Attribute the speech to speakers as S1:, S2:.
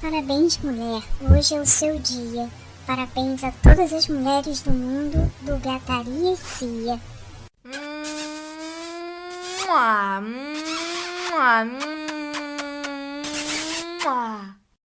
S1: Parabéns, mulher. Hoje é o seu dia. Parabéns a todas as mulheres do mundo do Gataria e Cia.
S2: Mua, mua, mua.